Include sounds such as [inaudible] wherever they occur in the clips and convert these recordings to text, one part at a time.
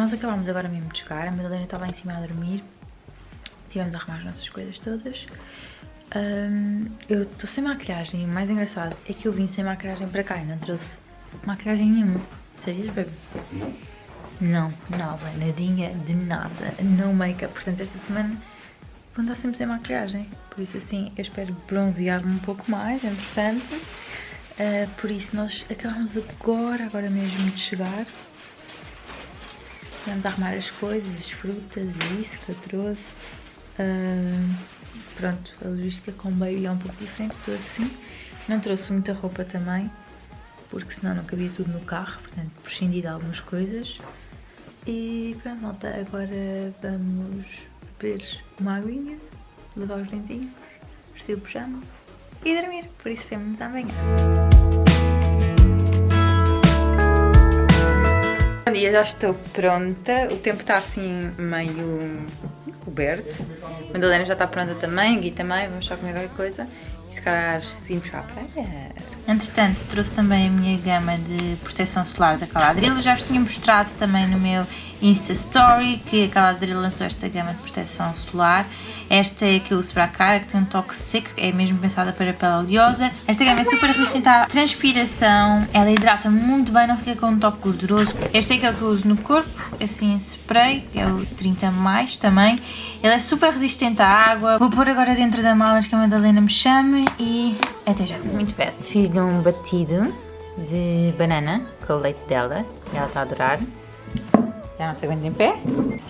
Nós acabámos agora mesmo de chegar, a Madalena está lá em cima a dormir. Tivemos a arrumar as nossas coisas todas. Um, eu estou sem maquilhagem o mais engraçado é que eu vim sem maquilhagem para cá e não trouxe maquilhagem nenhuma. Sabias, bebê? Não. Não, nada, nadinha de nada, no make-up. Portanto, esta semana vou andar sempre sem maquilhagem. Por isso, assim, eu espero bronzear-me um pouco mais, entretanto. Uh, por isso, nós acabamos agora, agora mesmo de chegar. Vamos arrumar as coisas, as frutas e isso que eu trouxe. Uh, pronto, a logística com o baby é um pouco diferente, estou assim. Não trouxe muita roupa também, porque senão não cabia tudo no carro, portanto prescindi de algumas coisas. E pronto, malta, agora vamos beber uma aguinha, levar os dentinhos, vestir o pijama e dormir. Por isso vemos amanhã. Dia, já estou pronta. O tempo está assim meio coberto. Madalena já está pronta também, Gui também, vamos só comer qualquer coisa. Se calhar seguimos para a praia. Entretanto, trouxe também a minha gama de proteção solar da Caladril. Já vos tinha mostrado também no meu Insta Story que a Caladril lançou esta gama de proteção solar. Esta é a que eu uso para a cara, que tem um toque seco, é mesmo pensada para a pele oleosa. Esta gama é super resistente à transpiração, ela hidrata muito bem, não fica com um toque gorduroso. Este é aquele que eu uso no corpo, assim em spray, que é o 30 mais também. Ele é super resistente à água. Vou pôr agora dentro da mala que a Madalena me chame e até já. Muito fast, fiz um batido de banana com o leite dela, e ela está a adorar já não se aguenta em pé.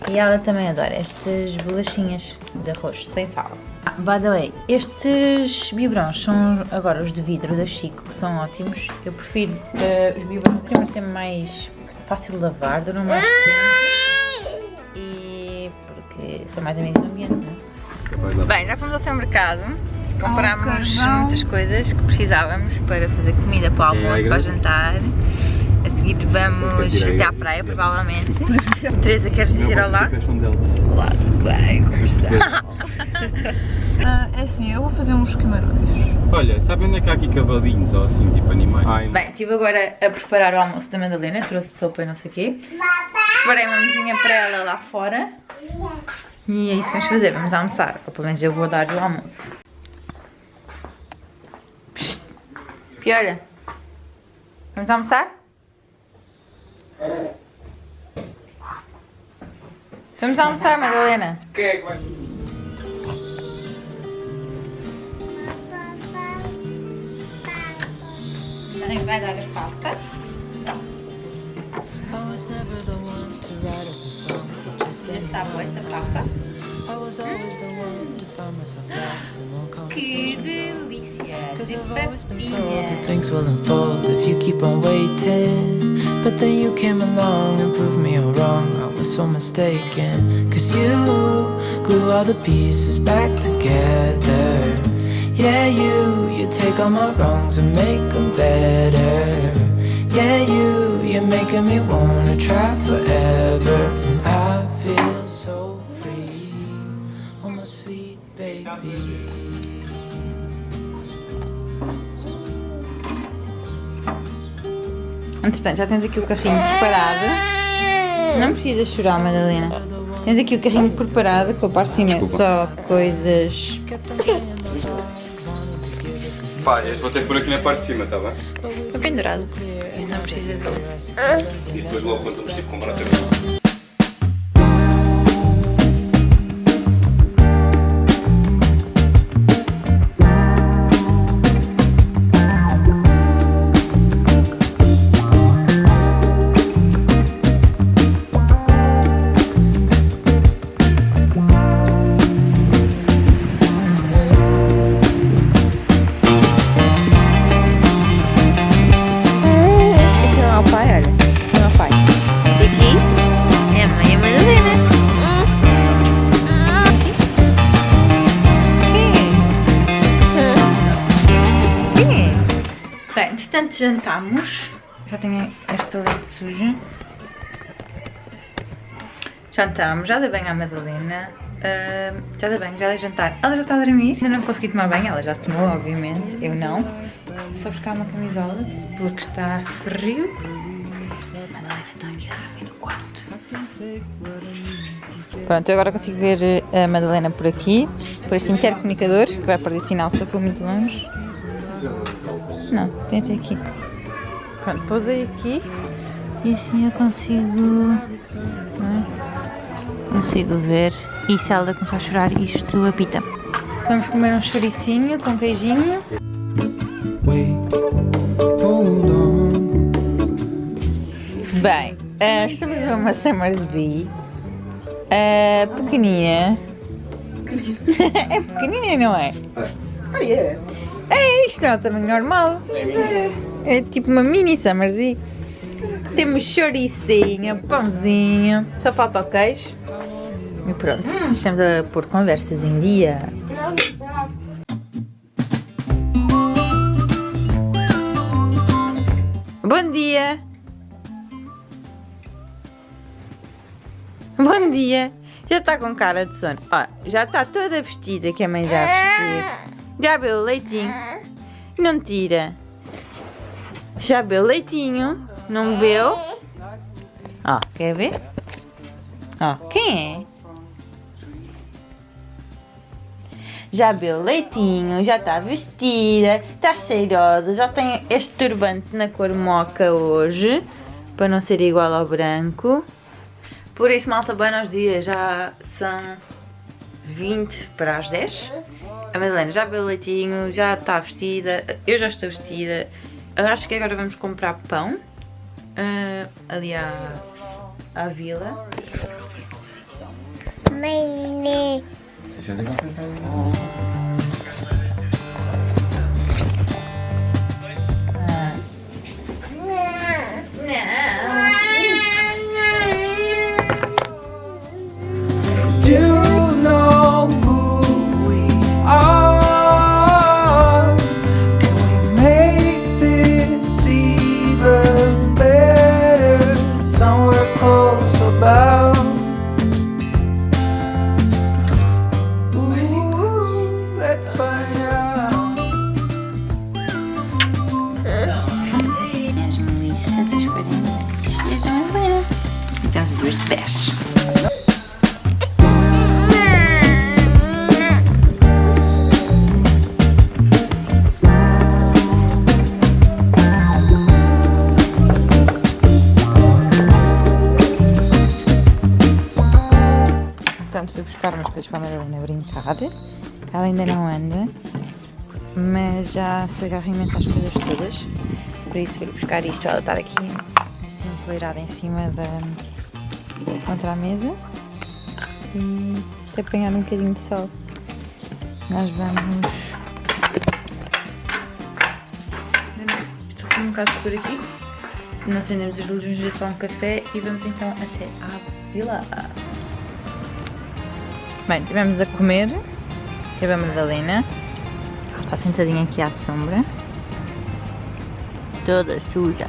E ela também adora estas bolachinhas de arroz sem sal. Ah, by the way, estes biberons são agora os de vidro da Chico, que são ótimos. Eu prefiro uh, os biberons que ser mais fácil de lavar, duram mais tempo e porque são mais amigos do ambiente, não é? Bem, já fomos ao seu mercado, comprámos muitas coisas que precisávamos para fazer comida para o almoço, para jantar. A seguir vamos até à praia, provavelmente. Teresa, queres dizer olá? Olá, tudo bem? Como está? uh, [laughs] é assim, eu vou fazer uns camarões. Olha, sabem onde é que há aqui cavalinhos ou assim, tipo animais? Ai, bem, estive agora a preparar o almoço da Madalena, trouxe sopa e não sei o quê. Preparei uma mesinha para ela lá fora. E é isso que vamos fazer, vamos almoçar. Ou pelo menos eu vou dar-lhe o almoço. Piolha, vamos almoçar? Vamos almoçar, Madalena. Quem é que vai? Vai dar as papas. Está boa esta papa. Que delícia de papinha. Things will unfold if you keep on waiting. But then you came along and proved me all wrong I was so mistaken Cause you glue all the pieces back together Yeah, you, you take all my wrongs and make them better Yeah, you, you're making me wanna try forever And I feel so free Oh my sweet baby Entretanto, já tens aqui o carrinho preparado. Não precisas chorar, Madalena. Tens aqui o carrinho preparado com a parte de cima Desculpa. só coisas. Pá, este vou ter que pôr aqui na parte de cima, tá bem? Foi pendurado. Isso não precisa de. E depois logo quando eu preciso comprar também. Jantamos. Já tenho esta leite suja. Jantamos, já dei bem à Madalena. Uh, já dei bem, já dei jantar. Ela já está a dormir. Ainda não consegui tomar banho, ela já tomou, obviamente. Eu não. só buscar uma camisola porque está frio. Está aqui a dormir no quarto. Pronto, eu agora consigo ver a Madalena por aqui, por este intercomunicador que vai perder sinal se eu for muito longe. Não, tem até aqui. Pronto, pousei aqui e assim eu consigo. é? Consigo ver. E se ela começar a chorar, isto apita. Vamos comer um chouricinho com queijinho. Bem, eh, estamos a ver uma Summersby. eh, pequenina. [laughs] é pequenina, não é? É, isto não é o tamanho normal. É tipo uma mini Summersby. Temos chouricinho, pãozinho, só falta o queijo. E pronto, estamos a pôr conversas em dia. Bom dia! Bom dia! Já está com cara de sono. Ó, já está toda vestida que a mãe já vestiu. Já bebeu o leitinho. Não tira. Já bebeu leitinho. Não bebeu. Ó, quer ver? Ó, quem é? Já bebeu leitinho, já está vestida, está cheirosa, já tem este turbante na cor moca hoje, para não ser igual ao branco. Por isso, malta, bem nos dias, já são 20 para as 10. A Madalena já bebeu leitinho, já está vestida, eu já estou vestida. Eu acho que agora vamos comprar pão ah, ali à, à vila. Mãe, Brincar. Ela ainda não anda, mas já se agarra imenso às coisas todas. Por isso, fui buscar isto. Ela estar aqui assim, encoleirada em cima da. contra a mesa e apanhar um bocadinho de sol. Nós vamos. Estou com um bocado por aqui. Não acendemos as luzes, vamos ver só um café e vamos então até à vila. Bem, estivemos a comer. Teve a Madalena. Está sentadinha aqui à sombra. Toda suja.